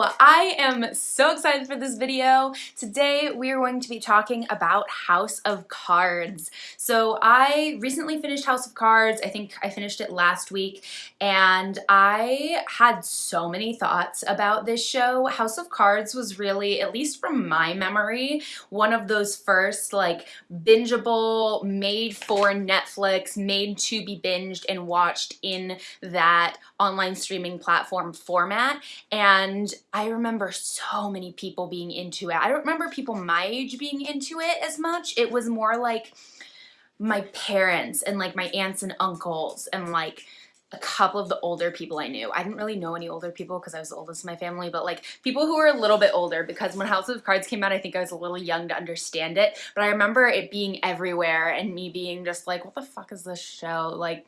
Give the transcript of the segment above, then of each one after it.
I am so excited for this video. Today we are going to be talking about House of Cards. So I recently finished House of Cards. I think I finished it last week and I had so many thoughts about this show. House of Cards was really, at least from my memory, one of those first like bingeable, made for Netflix, made to be binged and watched in that online streaming platform format and I remember so many people being into it. I don't remember people my age being into it as much. It was more like my parents and like my aunts and uncles and like a couple of the older people I knew. I didn't really know any older people because I was the oldest in my family, but like people who were a little bit older because when House of Cards came out, I think I was a little young to understand it, but I remember it being everywhere and me being just like, what the fuck is this show? Like,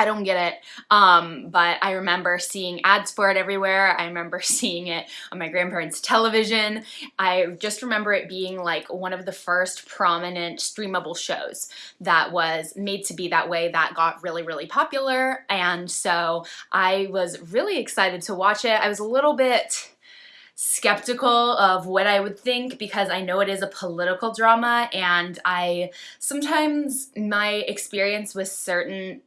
I don't get it, um, but I remember seeing ads for it everywhere. I remember seeing it on my grandparents' television. I just remember it being like one of the first prominent streamable shows that was made to be that way that got really, really popular. And so I was really excited to watch it. I was a little bit skeptical of what I would think because I know it is a political drama and I sometimes my experience with certain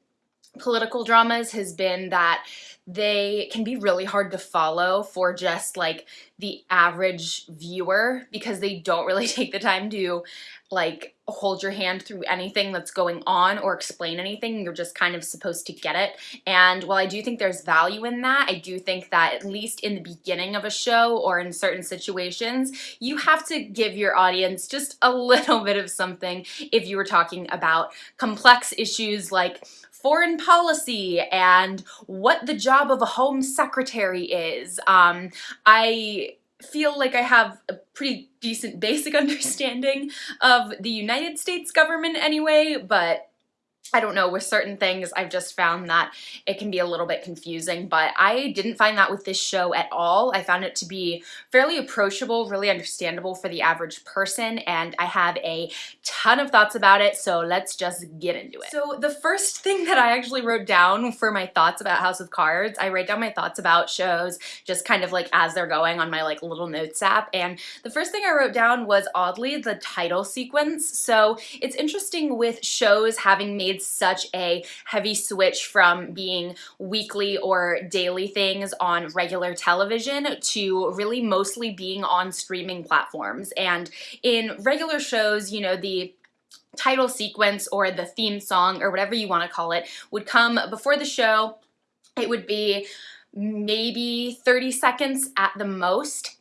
political dramas has been that they can be really hard to follow for just like the average viewer because they don't really take the time to like hold your hand through anything that's going on or explain anything. You're just kind of supposed to get it. And while I do think there's value in that, I do think that at least in the beginning of a show or in certain situations, you have to give your audience just a little bit of something if you were talking about complex issues like foreign policy and what the job of a home secretary is. Um, I feel like I have a pretty decent basic understanding of the United States government anyway, but I don't know, with certain things, I've just found that it can be a little bit confusing, but I didn't find that with this show at all. I found it to be fairly approachable, really understandable for the average person, and I have a ton of thoughts about it, so let's just get into it. So the first thing that I actually wrote down for my thoughts about House of Cards, I write down my thoughts about shows just kind of like as they're going on my like little notes app, and the first thing I wrote down was oddly the title sequence. So it's interesting with shows having made such a heavy switch from being weekly or daily things on regular television to really mostly being on streaming platforms. And in regular shows, you know, the title sequence or the theme song or whatever you want to call it would come before the show. It would be maybe 30 seconds at the most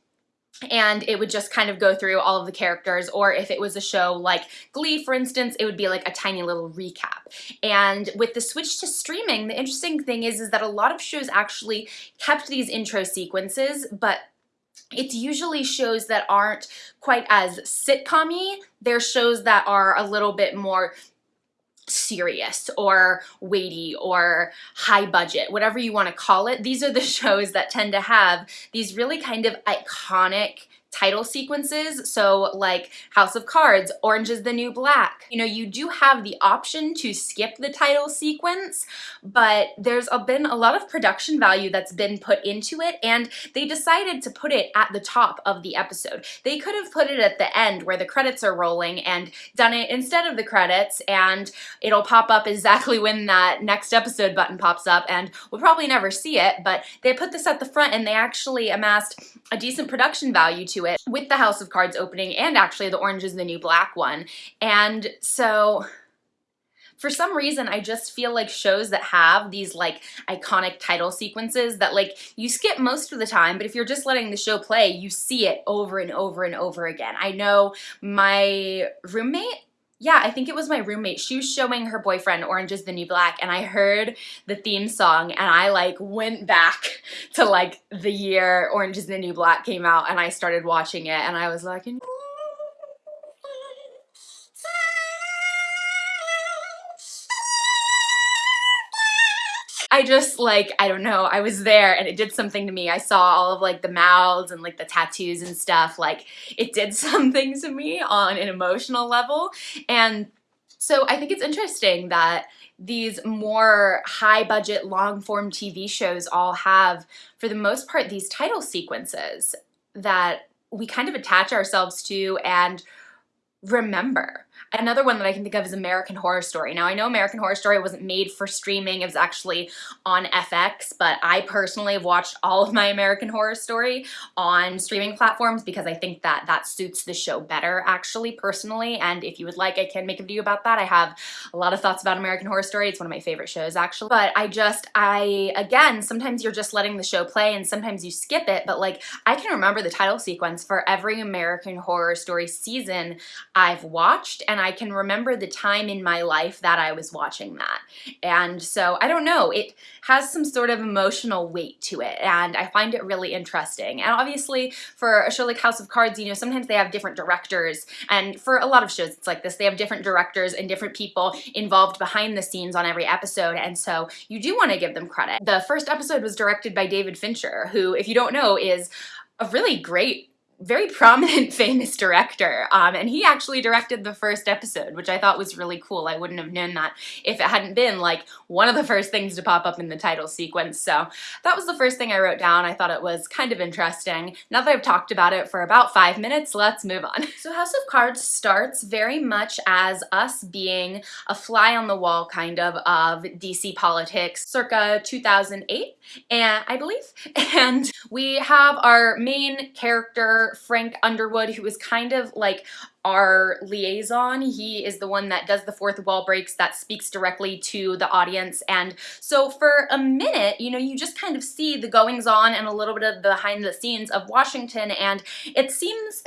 and it would just kind of go through all of the characters or if it was a show like Glee for instance it would be like a tiny little recap and with the switch to streaming the interesting thing is is that a lot of shows actually kept these intro sequences but it's usually shows that aren't quite as sitcom-y. They're shows that are a little bit more serious or weighty or high budget, whatever you want to call it. These are the shows that tend to have these really kind of iconic title sequences. So like House of Cards, Orange is the New Black. You know, you do have the option to skip the title sequence, but there's been a lot of production value that's been put into it and they decided to put it at the top of the episode. They could have put it at the end where the credits are rolling and done it instead of the credits and it'll pop up exactly when that next episode button pops up and we'll probably never see it, but they put this at the front and they actually amassed a decent production value to it with the House of Cards opening and actually the Orange is the New Black one. And so for some reason I just feel like shows that have these like iconic title sequences that like you skip most of the time but if you're just letting the show play you see it over and over and over again. I know my roommate yeah, I think it was my roommate. She was showing her boyfriend Orange is the New Black and I heard the theme song and I like went back to like the year Orange is the New Black came out and I started watching it and I was like, I just like, I don't know, I was there and it did something to me. I saw all of like the mouths and like the tattoos and stuff. Like it did something to me on an emotional level. And So I think it's interesting that these more high budget long form TV shows all have, for the most part, these title sequences that we kind of attach ourselves to and remember. Another one that I can think of is American Horror Story. Now, I know American Horror Story wasn't made for streaming. It was actually on FX, but I personally have watched all of my American Horror Story on streaming platforms because I think that that suits the show better, actually, personally. And if you would like, I can make a video about that. I have a lot of thoughts about American Horror Story. It's one of my favorite shows, actually. But I just, I, again, sometimes you're just letting the show play and sometimes you skip it, but like, I can remember the title sequence for every American Horror Story season I've watched, and I can remember the time in my life that I was watching that. And so, I don't know, it has some sort of emotional weight to it, and I find it really interesting. And obviously, for a show like House of Cards, you know, sometimes they have different directors, and for a lot of shows it's like this, they have different directors and different people involved behind the scenes on every episode, and so you do want to give them credit. The first episode was directed by David Fincher, who, if you don't know, is a really great very prominent famous director um, and he actually directed the first episode which I thought was really cool. I wouldn't have known that if it hadn't been like one of the first things to pop up in the title sequence. So that was the first thing I wrote down. I thought it was kind of interesting. Now that I've talked about it for about five minutes let's move on. So House of Cards starts very much as us being a fly on the wall kind of of DC politics circa 2008 and I believe and we have our main character Frank Underwood, who is kind of like our liaison. He is the one that does the fourth wall breaks that speaks directly to the audience. And so for a minute, you know, you just kind of see the goings on and a little bit of behind the scenes of Washington. And it seems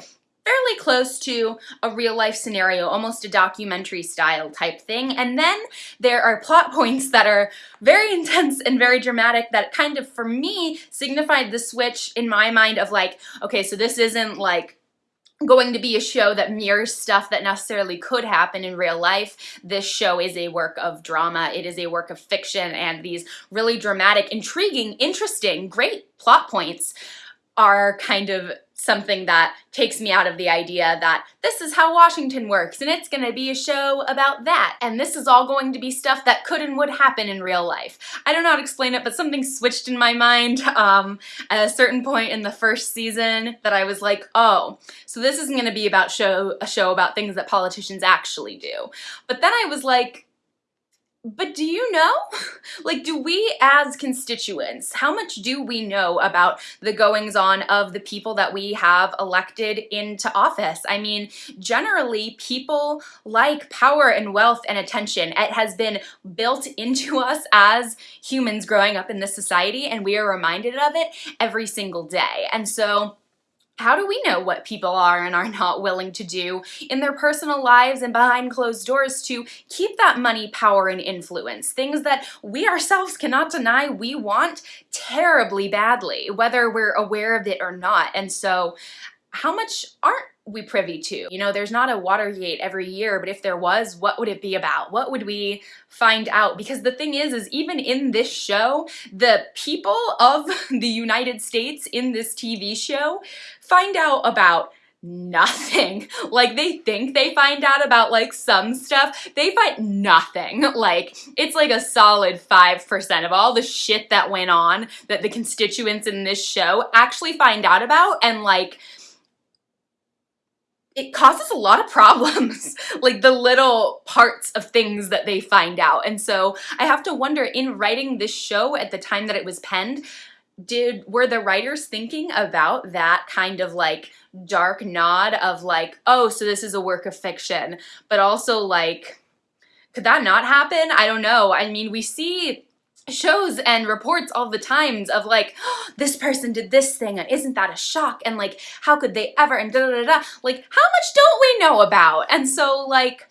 fairly close to a real life scenario, almost a documentary style type thing. And then there are plot points that are very intense and very dramatic that kind of, for me, signified the switch in my mind of like, okay, so this isn't like going to be a show that mirrors stuff that necessarily could happen in real life. This show is a work of drama. It is a work of fiction and these really dramatic, intriguing, interesting, great plot points are kind of something that takes me out of the idea that this is how Washington works and it's gonna be a show about that and this is all going to be stuff that could and would happen in real life. I don't know how to explain it but something switched in my mind um, at a certain point in the first season that I was like oh so this isn't gonna be about show a show about things that politicians actually do. But then I was like but do you know? like, do we as constituents, how much do we know about the goings on of the people that we have elected into office? I mean, generally, people like power and wealth and attention. It has been built into us as humans growing up in this society, and we are reminded of it every single day. And so, how do we know what people are and are not willing to do in their personal lives and behind closed doors to keep that money, power, and influence? Things that we ourselves cannot deny we want terribly badly, whether we're aware of it or not. And so how much aren't we privy to? You know, there's not a Watergate every year, but if there was, what would it be about? What would we find out? Because the thing is, is even in this show, the people of the United States in this TV show find out about nothing. Like they think they find out about like some stuff, they find nothing. Like it's like a solid 5% of all the shit that went on that the constituents in this show actually find out about and like it causes a lot of problems, like the little parts of things that they find out. And so I have to wonder, in writing this show at the time that it was penned, did were the writers thinking about that kind of like dark nod of like, oh, so this is a work of fiction, but also like, could that not happen? I don't know. I mean, we see shows and reports all the times of like oh, this person did this thing and isn't that a shock? And like how could they ever and da da da da like how much don't we know about? And so like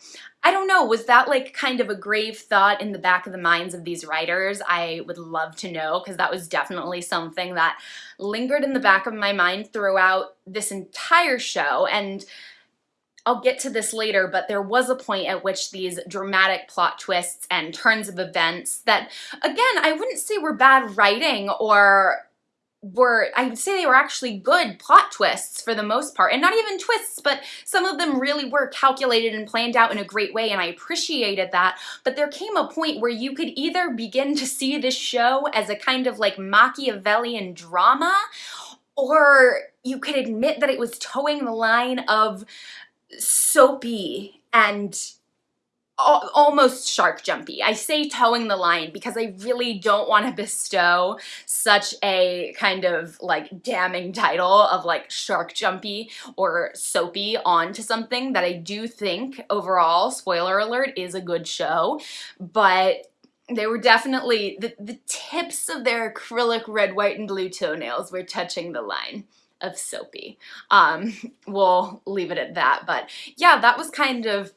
I don't know, was that like kind of a grave thought in the back of the minds of these writers? I would love to know because that was definitely something that lingered in the back of my mind throughout this entire show. And I'll get to this later, but there was a point at which these dramatic plot twists and turns of events that, again, I wouldn't say were bad writing or were, I would say they were actually good plot twists for the most part. And not even twists, but some of them really were calculated and planned out in a great way, and I appreciated that. But there came a point where you could either begin to see this show as a kind of like Machiavellian drama, or you could admit that it was toeing the line of soapy and almost shark jumpy. I say toeing the line because I really don't want to bestow such a kind of like damning title of like shark jumpy or soapy onto something that I do think overall, spoiler alert, is a good show, but they were definitely, the, the tips of their acrylic red, white, and blue toenails were touching the line of soapy. Um, we'll leave it at that, but yeah, that was kind of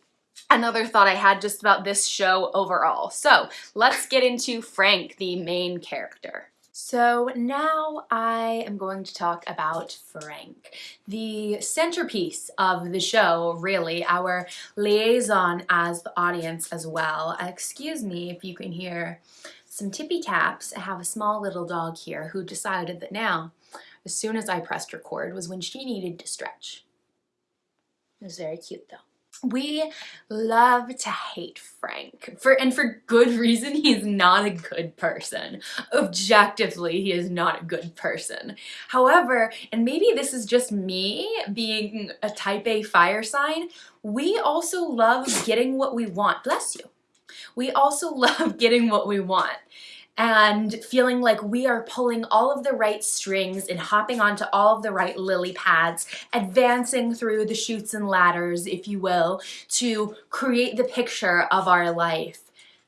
another thought I had just about this show overall. So let's get into Frank, the main character. So now I am going to talk about Frank, the centerpiece of the show, really, our liaison as the audience as well. Excuse me if you can hear some tippy taps. I have a small little dog here who decided that now, as soon as I pressed record, was when she needed to stretch. It was very cute though. We love to hate Frank, for and for good reason. He is not a good person. Objectively, he is not a good person. However, and maybe this is just me being a type A fire sign, we also love getting what we want. Bless you. We also love getting what we want and feeling like we are pulling all of the right strings and hopping onto all of the right lily pads, advancing through the chutes and ladders, if you will, to create the picture of our life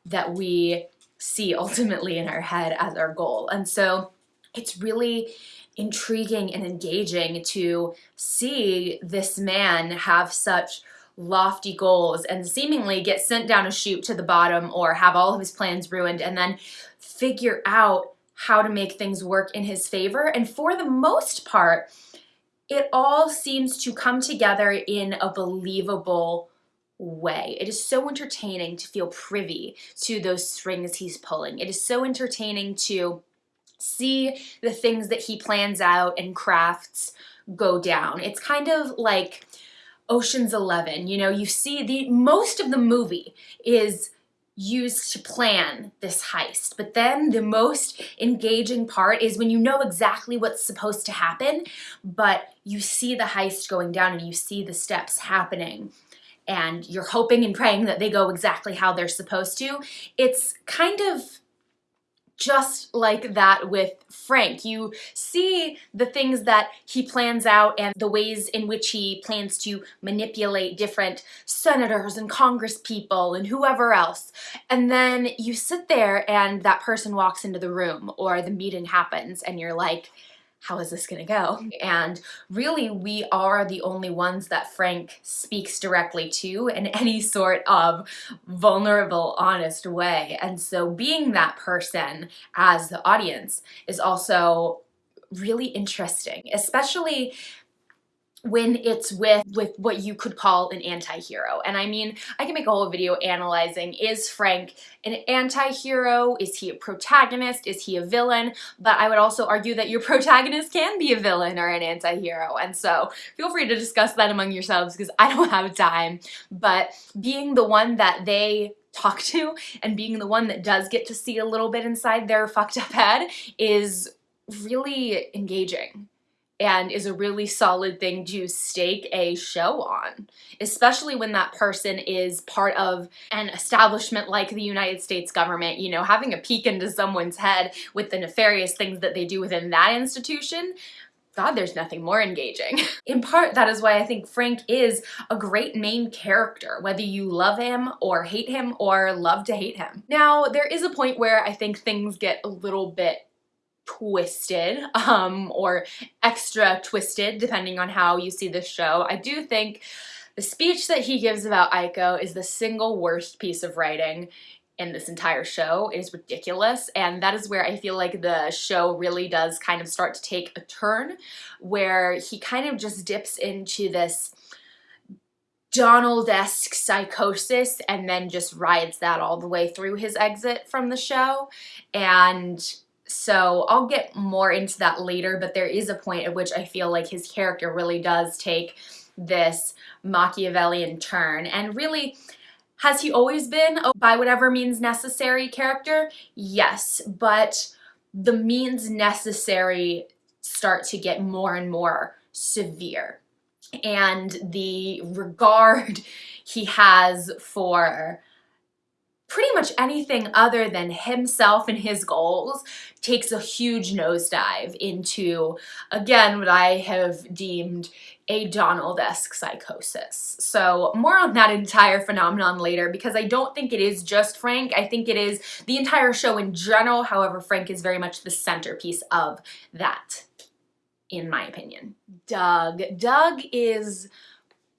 that we see ultimately in our head as our goal. And so it's really intriguing and engaging to see this man have such lofty goals and seemingly get sent down a chute to the bottom or have all of his plans ruined and then figure out how to make things work in his favor. And for the most part, it all seems to come together in a believable way. It is so entertaining to feel privy to those strings he's pulling. It is so entertaining to see the things that he plans out and crafts go down. It's kind of like Ocean's 11, you know, you see the most of the movie is used to plan this heist. But then the most engaging part is when you know exactly what's supposed to happen, but you see the heist going down and you see the steps happening and you're hoping and praying that they go exactly how they're supposed to. It's kind of just like that with Frank. You see the things that he plans out and the ways in which he plans to manipulate different senators and congresspeople and whoever else. And then you sit there and that person walks into the room or the meeting happens and you're like, how is this gonna go? Mm-hmm. And really, we are the only ones that Frank speaks directly to in any sort of vulnerable, honest way. And so being that person as the audience is also really interesting, especially when it's with with what you could call an anti-hero. And I mean I can make a whole video analyzing is Frank an anti-hero? Is he a protagonist? Is he a villain? But I would also argue that your protagonist can be a villain or an anti-hero. And so feel free to discuss that among yourselves because I don't have time. But being the one that they talk to and being the one that does get to see a little bit inside their fucked up head is really engaging and is a really solid thing to stake a show on, especially when that person is part of an establishment like the United States government, you know, having a peek into someone's head with the nefarious things that they do within that institution, God, there's nothing more engaging. In part, that is why I think Frank is a great main character, whether you love him or hate him or love to hate him. Now, there is a point where I think things get a little bit twisted um, or extra twisted depending on how you see the show. I do think the speech that he gives about ICO is the single worst piece of writing in this entire show. It is ridiculous and that is where I feel like the show really does kind of start to take a turn where he kind of just dips into this Donald-esque psychosis and then just rides that all the way through his exit from the show and so I'll get more into that later, but there is a point at which I feel like his character really does take this Machiavellian turn. And really, has he always been a by whatever means necessary character? Yes, but the means necessary start to get more and more severe. And the regard he has for pretty much anything other than himself and his goals takes a huge nosedive into, again, what I have deemed a Donald-esque psychosis. So more on that entire phenomenon later because I don't think it is just Frank. I think it is the entire show in general. However, Frank is very much the centerpiece of that, in my opinion. Doug. Doug is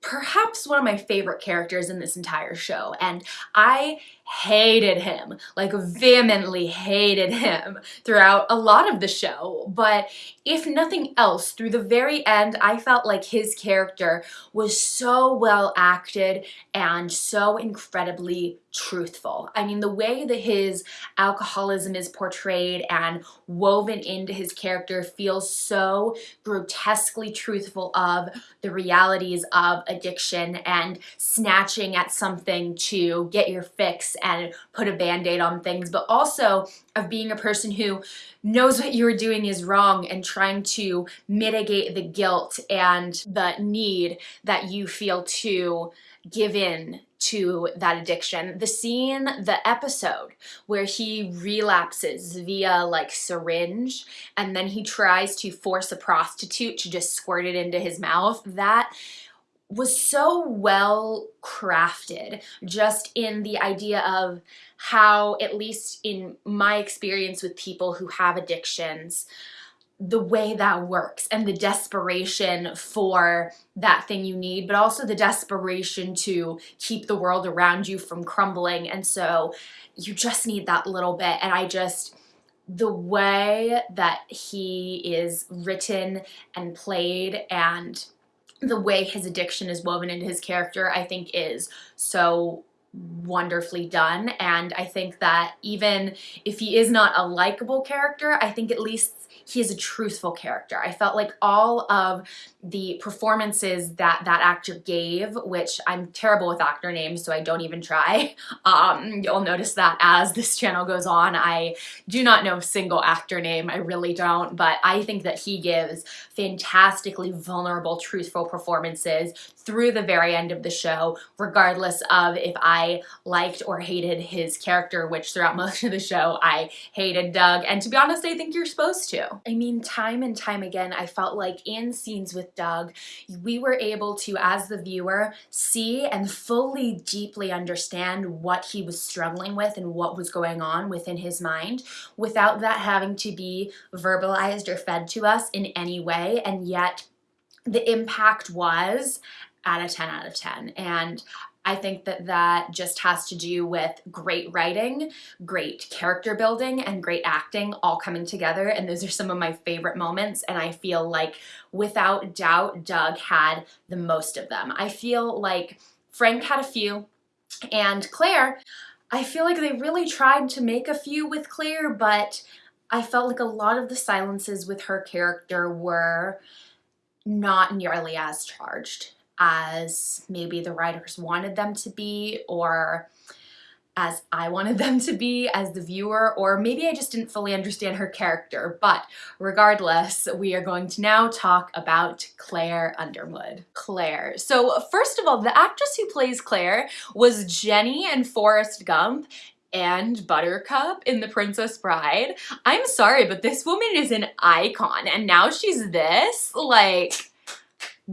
perhaps one of my favorite characters in this entire show and I hated him, like vehemently hated him throughout a lot of the show. But if nothing else, through the very end, I felt like his character was so well acted and so incredibly truthful. I mean, the way that his alcoholism is portrayed and woven into his character feels so grotesquely truthful of the realities of addiction and snatching at something to get your fix and put a band-aid on things, but also of being a person who knows what you're doing is wrong and trying to mitigate the guilt and the need that you feel to give in to that addiction. The scene, the episode where he relapses via like syringe and then he tries to force a prostitute to just squirt it into his mouth, that was so well crafted just in the idea of how, at least in my experience with people who have addictions, the way that works and the desperation for that thing you need, but also the desperation to keep the world around you from crumbling. And so you just need that little bit. And I just, the way that he is written and played and the way his addiction is woven into his character, I think is so wonderfully done. And I think that even if he is not a likable character, I think at least he is a truthful character. I felt like all of the performances that that actor gave, which I'm terrible with actor names, so I don't even try. Um, you'll notice that as this channel goes on, I do not know a single actor name, I really don't, but I think that he gives fantastically vulnerable, truthful performances through the very end of the show, regardless of if I liked or hated his character, which throughout most of the show I hated Doug, and to be honest, I think you're supposed to. I mean, time and time again, I felt like in scenes with Doug, we were able to, as the viewer, see and fully deeply understand what he was struggling with and what was going on within his mind without that having to be verbalized or fed to us in any way. And yet the impact was at a 10 out of 10. And I think that that just has to do with great writing, great character building, and great acting all coming together. And those are some of my favorite moments. And I feel like without doubt, Doug had the most of them. I feel like Frank had a few and Claire, I feel like they really tried to make a few with Claire, but I felt like a lot of the silences with her character were not nearly as charged as maybe the writers wanted them to be or as I wanted them to be as the viewer, or maybe I just didn't fully understand her character. But regardless, we are going to now talk about Claire Underwood. Claire. So first of all, the actress who plays Claire was Jenny in Forrest Gump and Buttercup in The Princess Bride. I'm sorry, but this woman is an icon, and now she's this? Like,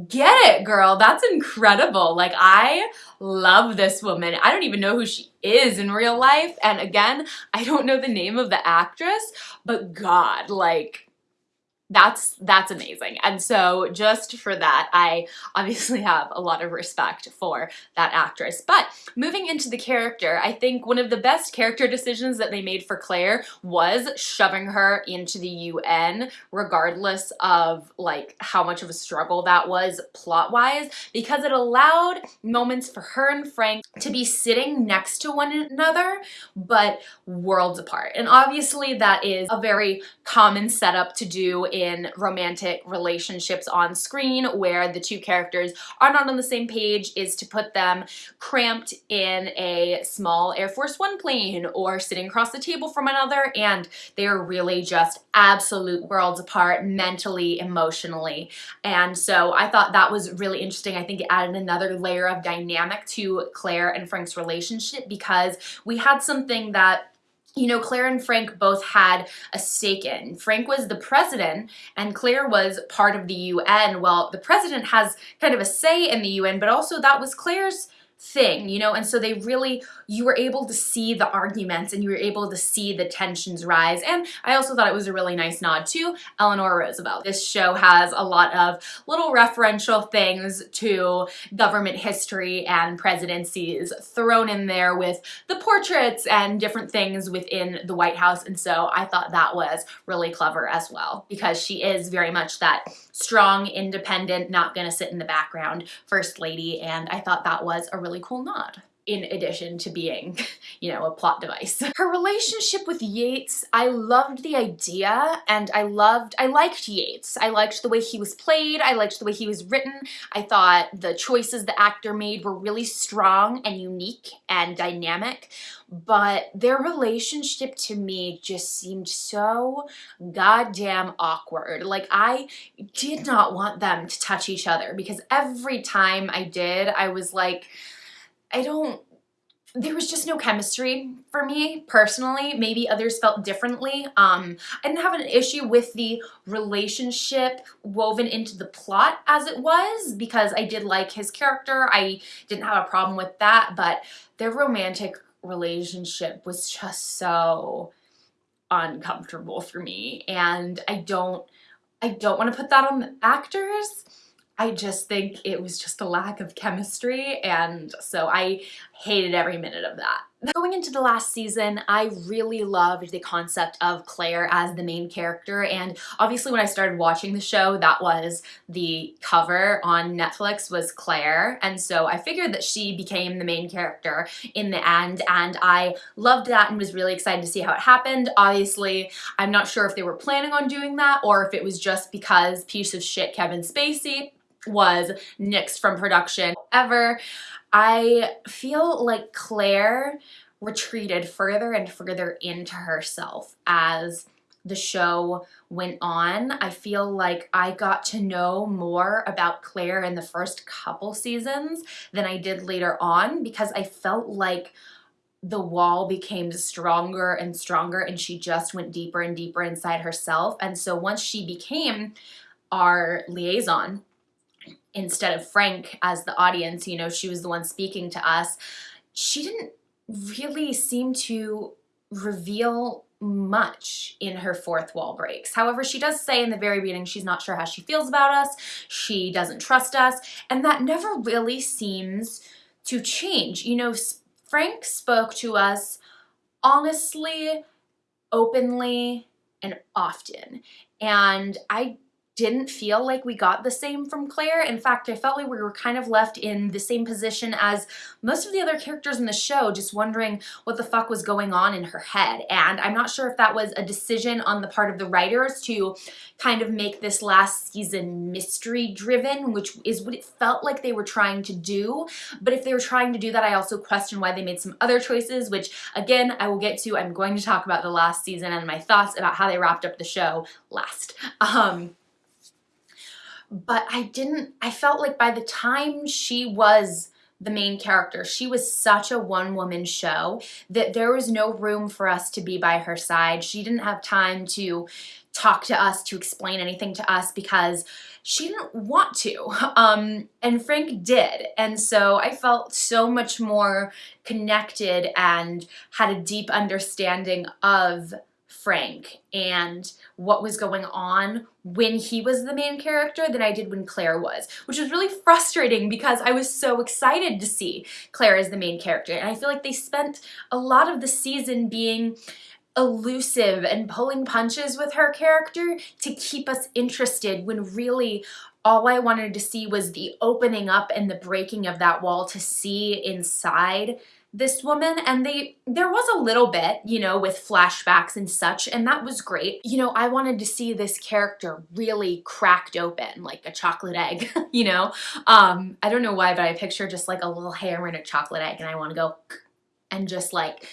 Get it, girl. That's incredible. Like, I love this woman. I don't even know who she is in real life. And again, I don't know the name of the actress, but God, like, that's that's amazing. And so just for that I obviously have a lot of respect for that actress. But moving into the character I think one of the best character decisions that they made for Claire was shoving her into the UN regardless of like how much of a struggle that was plot wise because it allowed moments for her and Frank to be sitting next to one another but worlds apart. And obviously that is a very common setup to do in romantic relationships on screen where the two characters are not on the same page is to put them cramped in a small Air Force One plane or sitting across the table from another and they're really just absolute worlds apart mentally, emotionally. And so I thought that was really interesting. I think it added another layer of dynamic to Claire and Frank's relationship because we had something that you know, Claire and Frank both had a stake in. Frank was the president and Claire was part of the UN. Well, the president has kind of a say in the UN, but also that was Claire's thing, you know, and so they really, you were able to see the arguments and you were able to see the tensions rise. And I also thought it was a really nice nod to Eleanor Roosevelt. This show has a lot of little referential things to government history and presidencies thrown in there with the portraits and different things within the White House. And so I thought that was really clever as well because she is very much that strong, independent, not gonna sit in the background first lady. And I thought that was a really cool nod in addition to being, you know, a plot device. Her relationship with Yates, I loved the idea and I loved, I liked Yates. I liked the way he was played. I liked the way he was written. I thought the choices the actor made were really strong and unique and dynamic, but their relationship to me just seemed so goddamn awkward. Like I did not want them to touch each other because every time I did, I was like, I don't there was just no chemistry for me personally. Maybe others felt differently. Um, I didn't have an issue with the relationship woven into the plot as it was because I did like his character. I didn't have a problem with that, but their romantic relationship was just so uncomfortable for me. And I don't, I don't want to put that on the actors I just think it was just a lack of chemistry and so I hated every minute of that. Going into the last season, I really loved the concept of Claire as the main character and obviously when I started watching the show that was the cover on Netflix was Claire and so I figured that she became the main character in the end and I loved that and was really excited to see how it happened. Obviously, I'm not sure if they were planning on doing that or if it was just because piece of shit Kevin Spacey was nixed from production. However, I feel like Claire retreated further and further into herself as the show went on. I feel like I got to know more about Claire in the first couple seasons than I did later on because I felt like the wall became stronger and stronger and she just went deeper and deeper inside herself. And so once she became our liaison instead of Frank as the audience, you know, she was the one speaking to us, she didn't really seem to reveal much in her fourth wall breaks. However, she does say in the very beginning she's not sure how she feels about us, she doesn't trust us, and that never really seems to change. You know, Frank spoke to us honestly, openly, and often. And I didn't feel like we got the same from Claire. In fact, I felt like we were kind of left in the same position as most of the other characters in the show, just wondering what the fuck was going on in her head. And I'm not sure if that was a decision on the part of the writers to kind of make this last season mystery driven, which is what it felt like they were trying to do. But if they were trying to do that, I also question why they made some other choices, which again, I will get to. I'm going to talk about the last season and my thoughts about how they wrapped up the show last. Um, but I didn't, I felt like by the time she was the main character. She was such a one-woman show that there was no room for us to be by her side. She didn't have time to talk to us, to explain anything to us because she didn't want to. Um, and Frank did. And so I felt so much more connected and had a deep understanding of Frank and what was going on when he was the main character than I did when Claire was, which was really frustrating because I was so excited to see Claire as the main character. And I feel like they spent a lot of the season being elusive and pulling punches with her character to keep us interested when really all I wanted to see was the opening up and the breaking of that wall to see inside this woman and they there was a little bit you know with flashbacks and such and that was great. You know I wanted to see this character really cracked open like a chocolate egg you know? Um I don't know why but I picture just like a little hair in a chocolate egg and I want to go and just like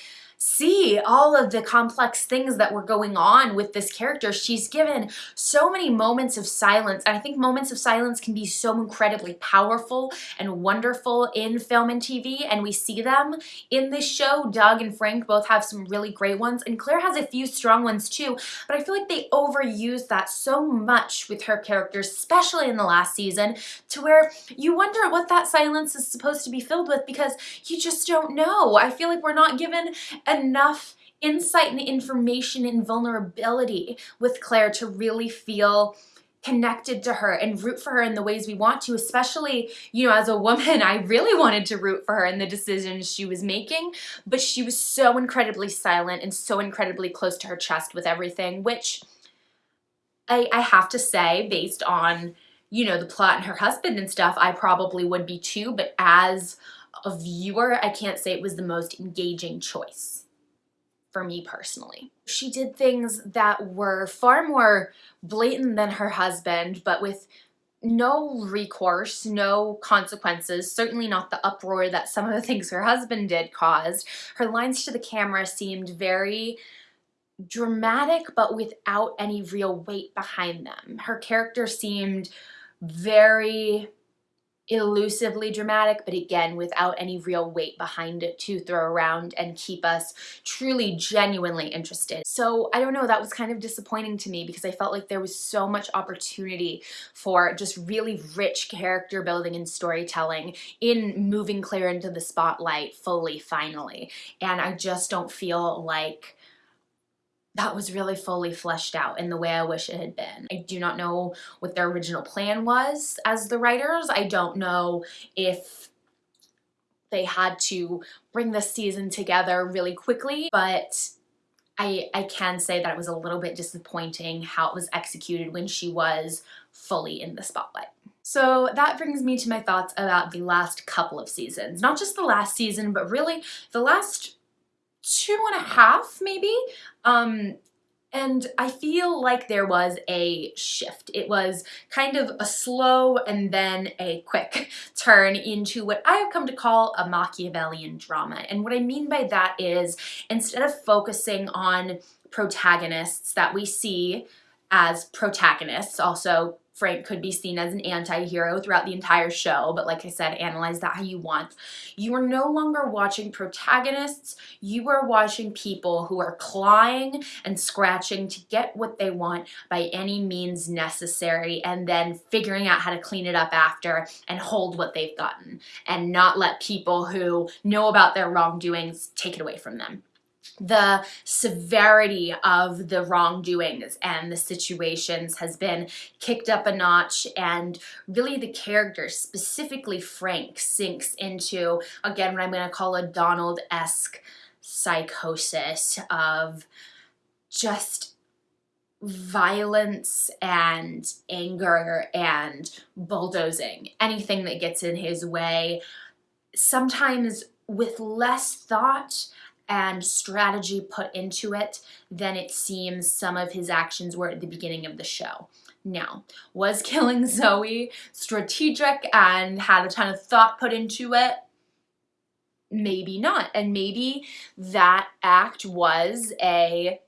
see all of the complex things that were going on with this character. She's given so many moments of silence, and I think moments of silence can be so incredibly powerful and wonderful in film and TV, and we see them in this show. Doug and Frank both have some really great ones, and Claire has a few strong ones too, but I feel like they overuse that so much with her characters, especially in the last season, to where you wonder what that silence is supposed to be filled with because you just don't know. I feel like we're not given enough insight and information and vulnerability with Claire to really feel connected to her and root for her in the ways we want to, especially, you know, as a woman, I really wanted to root for her in the decisions she was making, but she was so incredibly silent and so incredibly close to her chest with everything, which I, I have to say, based on, you know, the plot and her husband and stuff, I probably would be too, but as a viewer, I can't say it was the most engaging choice for me personally. She did things that were far more blatant than her husband, but with no recourse, no consequences, certainly not the uproar that some of the things her husband did caused. Her lines to the camera seemed very dramatic, but without any real weight behind them. Her character seemed very elusively dramatic, but again, without any real weight behind it to throw around and keep us truly, genuinely interested. So I don't know, that was kind of disappointing to me because I felt like there was so much opportunity for just really rich character building and storytelling in moving Claire into the spotlight fully, finally. And I just don't feel like that was really fully fleshed out in the way I wish it had been. I do not know what their original plan was as the writers. I don't know if they had to bring this season together really quickly, but I, I can say that it was a little bit disappointing how it was executed when she was fully in the spotlight. So that brings me to my thoughts about the last couple of seasons. Not just the last season, but really the last two and a half maybe. Um, and I feel like there was a shift. It was kind of a slow and then a quick turn into what I have come to call a Machiavellian drama. And what I mean by that is instead of focusing on protagonists that we see as protagonists, also Frank could be seen as an anti-hero throughout the entire show, but like I said, analyze that how you want. You are no longer watching protagonists, you are watching people who are clawing and scratching to get what they want by any means necessary and then figuring out how to clean it up after and hold what they've gotten and not let people who know about their wrongdoings take it away from them the severity of the wrongdoings and the situations has been kicked up a notch. And really the character, specifically Frank, sinks into, again, what I'm going to call a Donald-esque psychosis of just violence and anger and bulldozing, anything that gets in his way, sometimes with less thought and strategy put into it than it seems some of his actions were at the beginning of the show. Now, was killing Zoe strategic and had a ton of thought put into it? Maybe not. And maybe that act was a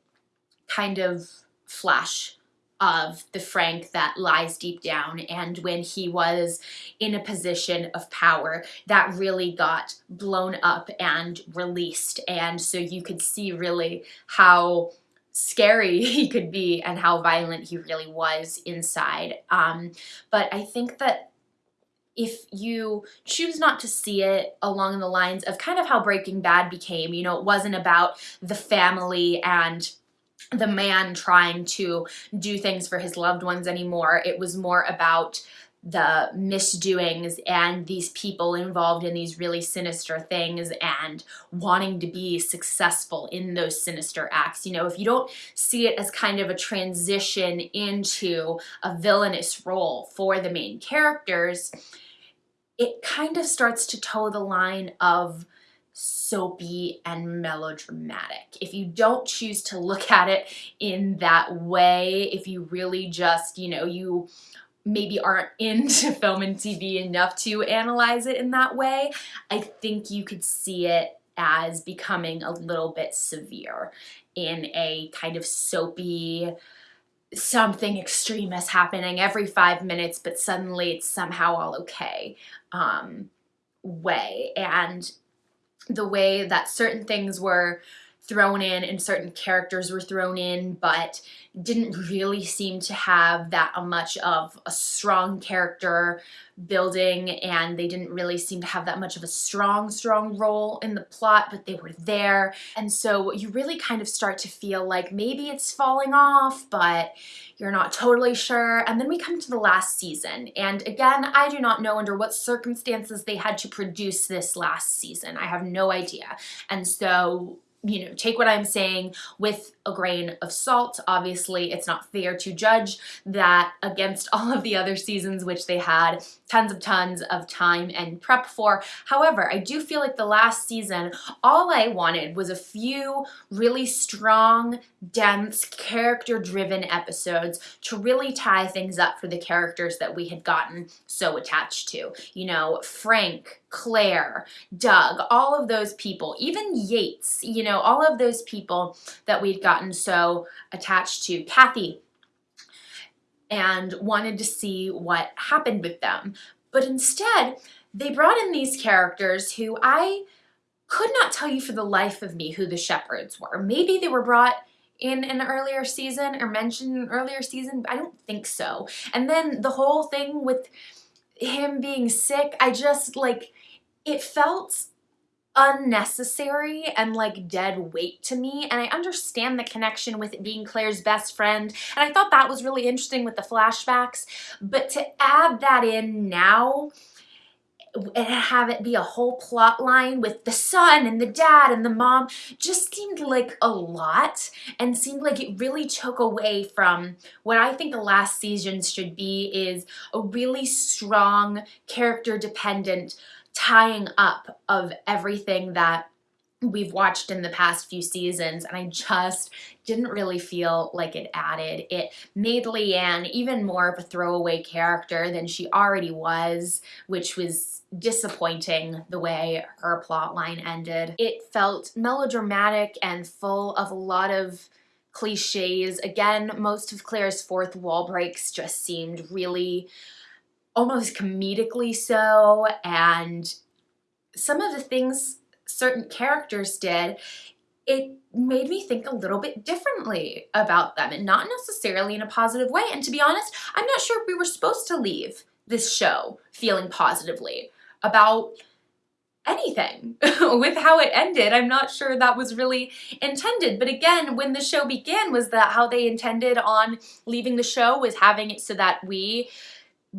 kind of flash of the Frank that lies deep down and when he was in a position of power that really got blown up and released. And so you could see really how scary he could be and how violent he really was inside. Um, but I think that if you choose not to see it along the lines of kind of how Breaking Bad became, you know, it wasn't about the family and the man trying to do things for his loved ones anymore. It was more about the misdoings and these people involved in these really sinister things and wanting to be successful in those sinister acts. You know, if you don't see it as kind of a transition into a villainous role for the main characters, it kind of starts to toe the line of soapy and melodramatic. If you don't choose to look at it in that way, if you really just, you know, you maybe aren't into film and TV enough to analyze it in that way, I think you could see it as becoming a little bit severe in a kind of soapy, something extreme is happening every five minutes, but suddenly it's somehow all okay um, way. And the way that certain things were thrown in and certain characters were thrown in, but didn't really seem to have that much of a strong character building and they didn't really seem to have that much of a strong, strong role in the plot, but they were there. And so you really kind of start to feel like maybe it's falling off, but you're not totally sure. And then we come to the last season. And again, I do not know under what circumstances they had to produce this last season. I have no idea. And so you know, take what I'm saying with a grain of salt. Obviously, it's not fair to judge that against all of the other seasons, which they had tons of tons of time and prep for. However, I do feel like the last season, all I wanted was a few really strong, dense, character-driven episodes to really tie things up for the characters that we had gotten so attached to. You know, Frank, Claire, Doug, all of those people, even Yates, you know, all of those people that we'd gotten so attached to. Cathy, and wanted to see what happened with them. But instead, they brought in these characters who I could not tell you for the life of me who the shepherds were. Maybe they were brought in an earlier season or mentioned in an earlier season, I don't think so. And then the whole thing with him being sick, I just like, it felt unnecessary and like dead weight to me and I understand the connection with it being Claire's best friend and I thought that was really interesting with the flashbacks but to add that in now and have it be a whole plot line with the son and the dad and the mom just seemed like a lot and seemed like it really took away from what I think the last seasons should be is a really strong character dependent tying up of everything that we've watched in the past few seasons and I just didn't really feel like it added. It made LeAnn even more of a throwaway character than she already was, which was disappointing the way her plot line ended. It felt melodramatic and full of a lot of cliches. Again, most of Claire's fourth wall breaks just seemed really almost comedically so and some of the things certain characters did it made me think a little bit differently about them and not necessarily in a positive way and to be honest I'm not sure if we were supposed to leave this show feeling positively about anything with how it ended. I'm not sure that was really intended. But again, when the show began, was that how they intended on leaving the show was having it so that we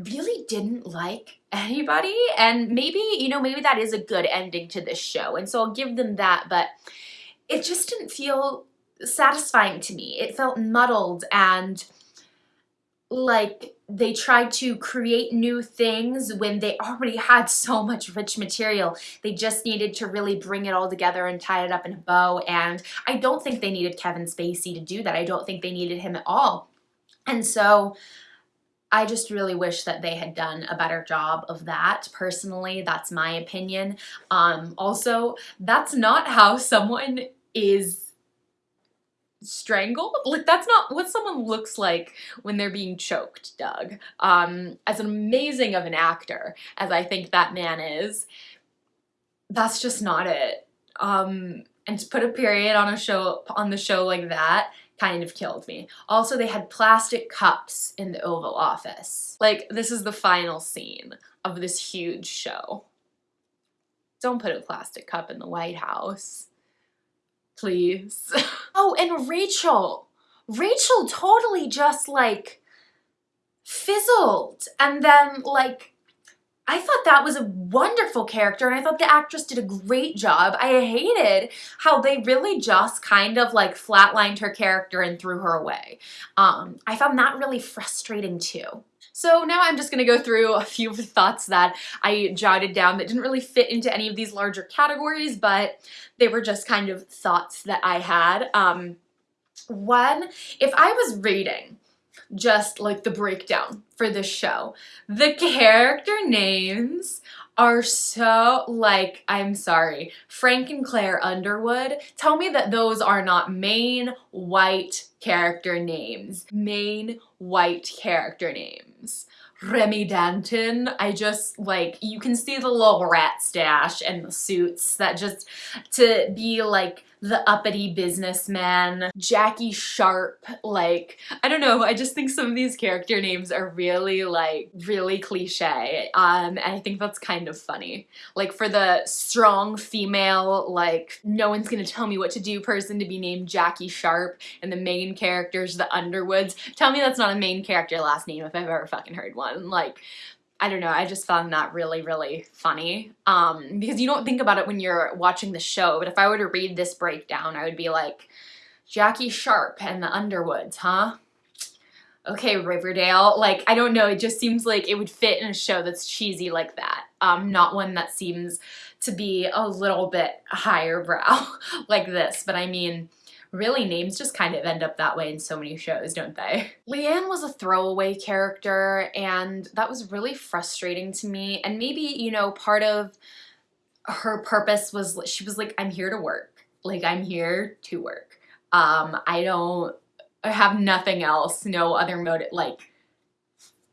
really didn't like anybody and maybe you know maybe that is a good ending to this show and so I'll give them that but it just didn't feel satisfying to me it felt muddled and like they tried to create new things when they already had so much rich material. They just needed to really bring it all together and tie it up in a bow. And I don't think they needed Kevin Spacey to do that. I don't think they needed him at all. And so I just really wish that they had done a better job of that. Personally, that's my opinion. Um, also, that's not how someone is strangled. Like, that's not what someone looks like when they're being choked, Doug. Um, as amazing of an actor as I think that man is, that's just not it. Um, and to put a period on a show on the show like that kind of killed me. Also, they had plastic cups in the Oval Office. Like, this is the final scene of this huge show. Don't put a plastic cup in the White House. Please. oh, and Rachel. Rachel totally just like fizzled and then like I thought that was a wonderful character and I thought the actress did a great job. I hated how they really just kind of like flatlined her character and threw her away. Um, I found that really frustrating too. So now I'm just going to go through a few thoughts that I jotted down that didn't really fit into any of these larger categories, but they were just kind of thoughts that I had. Um, one, if I was rating just like the breakdown for this show. The character names are so like, I'm sorry, Frank and Claire Underwood, tell me that those are not main white character names. Main white character names. Remy Danton, I just like, you can see the little rat stash and the suits that just, to be like the uppity businessman, Jackie Sharp, like, I don't know, I just think some of these character names are really, like, really cliche, um, and I think that's kind of funny. Like, for the strong female, like, no one's gonna tell me what to do person to be named Jackie Sharp, and the main characters, the Underwoods, tell me that's not a main character last name if I've ever fucking heard one. Like, I don't know, I just found that really, really funny. Um, because you don't think about it when you're watching the show, but if I were to read this breakdown, I would be like, Jackie Sharp and the Underwoods, huh? Okay, Riverdale. Like, I don't know, it just seems like it would fit in a show that's cheesy like that. Um, not one that seems to be a little bit higher brow like this, but I mean, really names just kind of end up that way in so many shows, don't they? LeAnn was a throwaway character and that was really frustrating to me. And maybe, you know, part of her purpose was she was like, I'm here to work. Like I'm here to work. Um, I don't I have nothing else, no other motive, like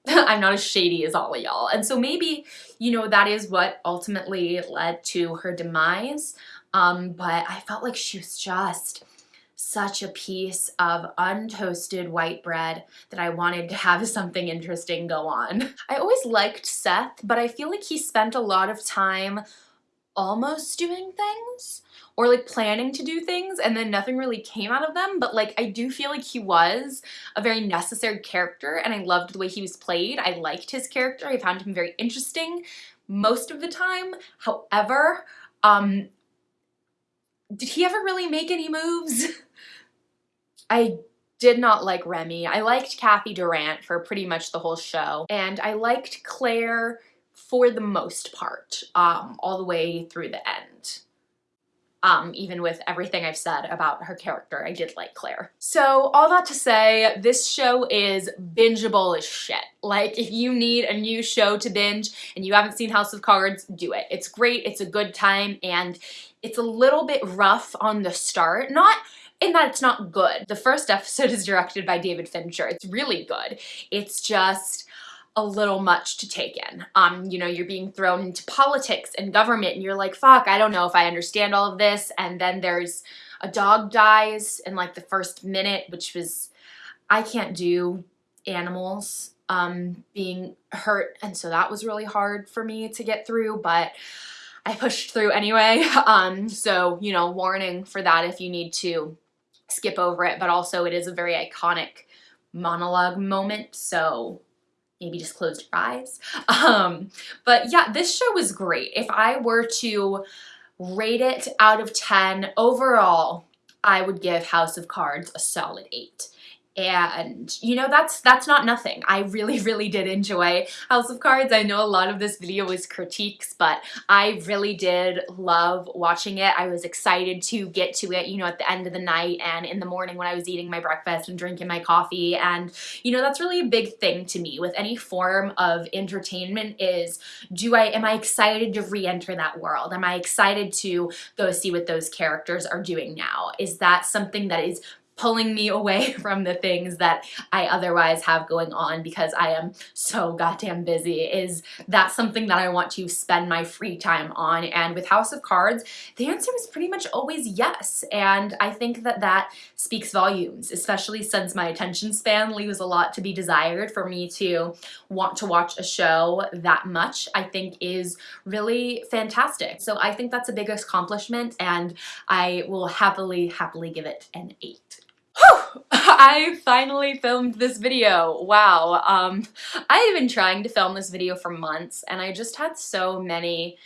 I'm not as shady as all of y'all. And so maybe, you know, that is what ultimately led to her demise. Um, but I felt like she was just such a piece of untoasted white bread that I wanted to have something interesting go on. I always liked Seth, but I feel like he spent a lot of time almost doing things or like planning to do things and then nothing really came out of them but like I do feel like he was a very necessary character and I loved the way he was played. I liked his character. I found him very interesting most of the time. However, um, did he ever really make any moves? I did not like Remy. I liked Cathy Durant for pretty much the whole show. And I liked Claire for the most part, um, all the way through the end. Um, even with everything I've said about her character, I did like Claire. So all that to say, this show is bingeable as shit. Like if you need a new show to binge and you haven't seen House of Cards, do it. It's great, it's a good time, and it's a little bit rough on the start. Not in that it's not good. The first episode is directed by David Fincher. It's really good. It's just a little much to take in. Um, you know, you're being thrown into politics and government and you're like, fuck, I don't know if I understand all of this. And then there's a dog dies in like the first minute, which was, I can't do animals um, being hurt. And so that was really hard for me to get through, but I pushed through anyway. Um, so, you know, warning for that if you need to skip over it, but also it is a very iconic monologue moment, so maybe just close your eyes. Um, but yeah, this show was great. If I were to rate it out of 10 overall, I would give House of Cards a solid 8 and you know that's that's not nothing. I really really did enjoy House of Cards. I know a lot of this video was critiques but I really did love watching it. I was excited to get to it you know at the end of the night and in the morning when I was eating my breakfast and drinking my coffee. And you know that's really a big thing to me with any form of entertainment is do I am I excited to re-enter that world? Am I excited to go see what those characters are doing now? Is that something that is pulling me away from the things that I otherwise have going on because I am so goddamn busy. Is that something that I want to spend my free time on? And with House of Cards the answer is pretty much always yes. And I think that that speaks volumes especially since my attention span leaves a lot to be desired for me to want to watch a show that much I think is really fantastic. So I think that's a big accomplishment and I will happily happily give it an 8. I finally filmed this video. Wow. Um, I've been trying to film this video for months and I just had so many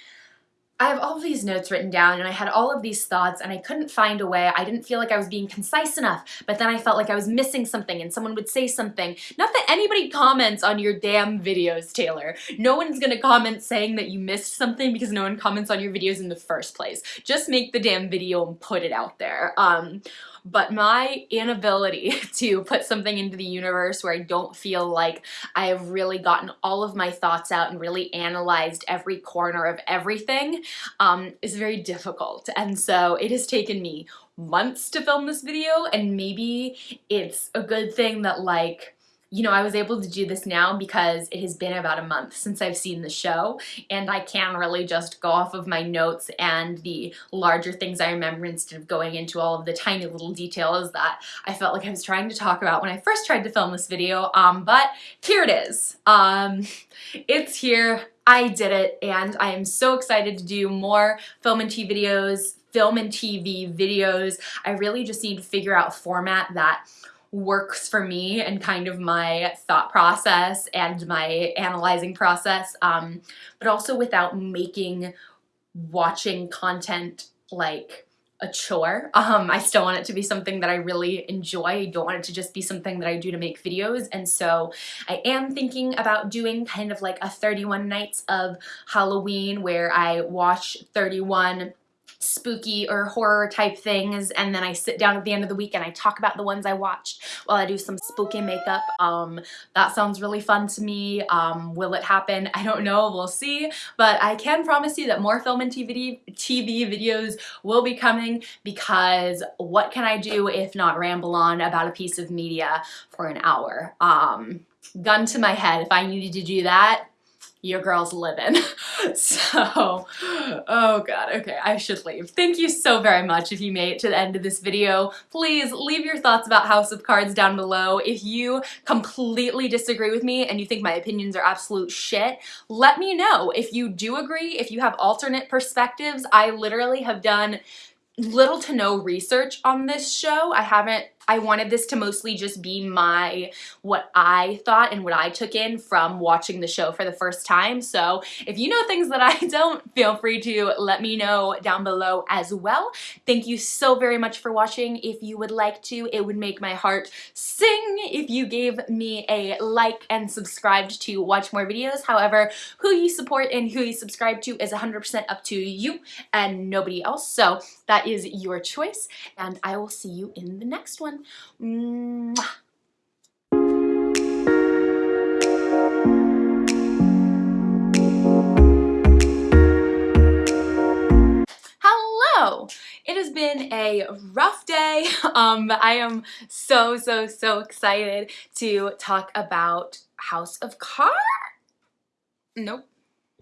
I have all these notes written down and I had all of these thoughts and I couldn't find a way. I didn't feel like I was being concise enough, but then I felt like I was missing something and someone would say something. Not that anybody comments on your damn videos, Taylor. No one's gonna comment saying that you missed something because no one comments on your videos in the first place. Just make the damn video and put it out there. Um, but my inability to put something into the universe where I don't feel like I have really gotten all of my thoughts out and really analyzed every corner of everything um, is very difficult. And so it has taken me months to film this video and maybe it's a good thing that like you know, I was able to do this now because it has been about a month since I've seen the show and I can really just go off of my notes and the larger things I remember instead of going into all of the tiny little details that I felt like I was trying to talk about when I first tried to film this video. Um, but here it is. Um, it's here. I did it and I am so excited to do more film and TV videos, film and TV videos. I really just need to figure out format that works for me and kind of my thought process and my analyzing process, um, but also without making watching content like a chore. Um, I still want it to be something that I really enjoy. I don't want it to just be something that I do to make videos. And so I am thinking about doing kind of like a 31 nights of Halloween where I watch 31 spooky or horror type things and then I sit down at the end of the week and I talk about the ones I watched while I do some spooky makeup. Um, that sounds really fun to me. Um, will it happen? I don't know. We'll see. But I can promise you that more film and TV, TV videos will be coming because what can I do if not ramble on about a piece of media for an hour? Um, gun to my head, if I needed to do that, your girl's living. so, oh god, okay, I should leave. Thank you so very much if you made it to the end of this video. Please leave your thoughts about House of Cards down below. If you completely disagree with me and you think my opinions are absolute shit, let me know. If you do agree, if you have alternate perspectives, I literally have done little to no research on this show. I haven't I wanted this to mostly just be my, what I thought and what I took in from watching the show for the first time. So if you know things that I don't, feel free to let me know down below as well. Thank you so very much for watching. If you would like to, it would make my heart sing if you gave me a like and subscribed to watch more videos. However, who you support and who you subscribe to is 100% up to you and nobody else. So that is your choice and I will see you in the next one. Mwah. Hello! It has been a rough day, um, but I am so, so, so excited to talk about House of Cards. Nope.